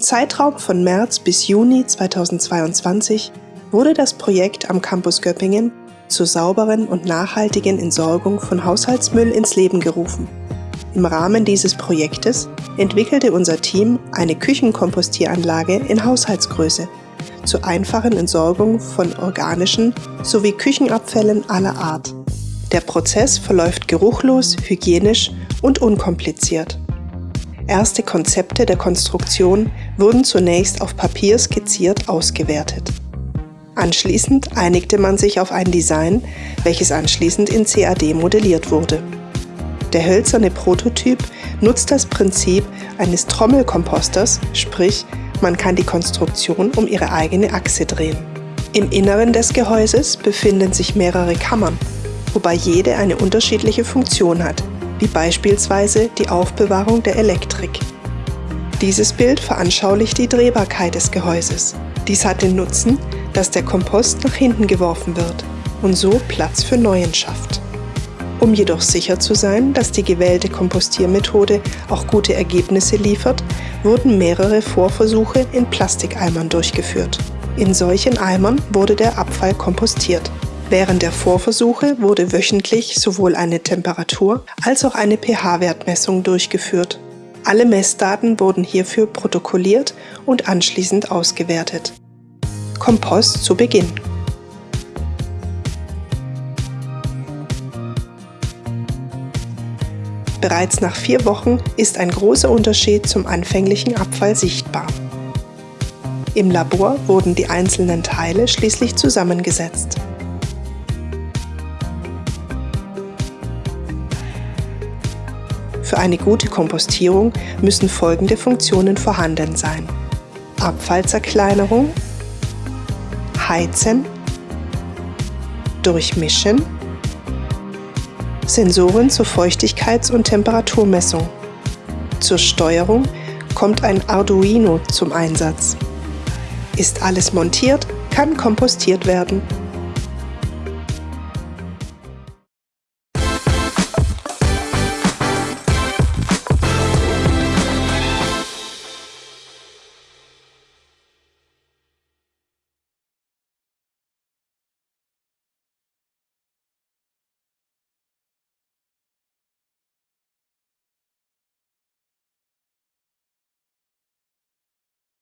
Im Zeitraum von März bis Juni 2022 wurde das Projekt am Campus Göppingen zur sauberen und nachhaltigen Entsorgung von Haushaltsmüll ins Leben gerufen. Im Rahmen dieses Projektes entwickelte unser Team eine Küchenkompostieranlage in Haushaltsgröße zur einfachen Entsorgung von organischen sowie Küchenabfällen aller Art. Der Prozess verläuft geruchlos, hygienisch und unkompliziert. Erste Konzepte der Konstruktion wurden zunächst auf Papier skizziert ausgewertet. Anschließend einigte man sich auf ein Design, welches anschließend in CAD modelliert wurde. Der hölzerne Prototyp nutzt das Prinzip eines Trommelkomposters, sprich man kann die Konstruktion um ihre eigene Achse drehen. Im Inneren des Gehäuses befinden sich mehrere Kammern, wobei jede eine unterschiedliche Funktion hat, wie beispielsweise die Aufbewahrung der Elektrik. Dieses Bild veranschaulicht die Drehbarkeit des Gehäuses. Dies hat den Nutzen, dass der Kompost nach hinten geworfen wird und so Platz für Neuen schafft. Um jedoch sicher zu sein, dass die gewählte Kompostiermethode auch gute Ergebnisse liefert, wurden mehrere Vorversuche in Plastikeimern durchgeführt. In solchen Eimern wurde der Abfall kompostiert. Während der Vorversuche wurde wöchentlich sowohl eine Temperatur- als auch eine pH-Wertmessung durchgeführt. Alle Messdaten wurden hierfür protokolliert und anschließend ausgewertet. Kompost zu Beginn. Bereits nach vier Wochen ist ein großer Unterschied zum anfänglichen Abfall sichtbar. Im Labor wurden die einzelnen Teile schließlich zusammengesetzt. Für eine gute Kompostierung müssen folgende Funktionen vorhanden sein. Abfallzerkleinerung, Heizen, Durchmischen, Sensoren zur Feuchtigkeits- und Temperaturmessung. Zur Steuerung kommt ein Arduino zum Einsatz. Ist alles montiert, kann kompostiert werden.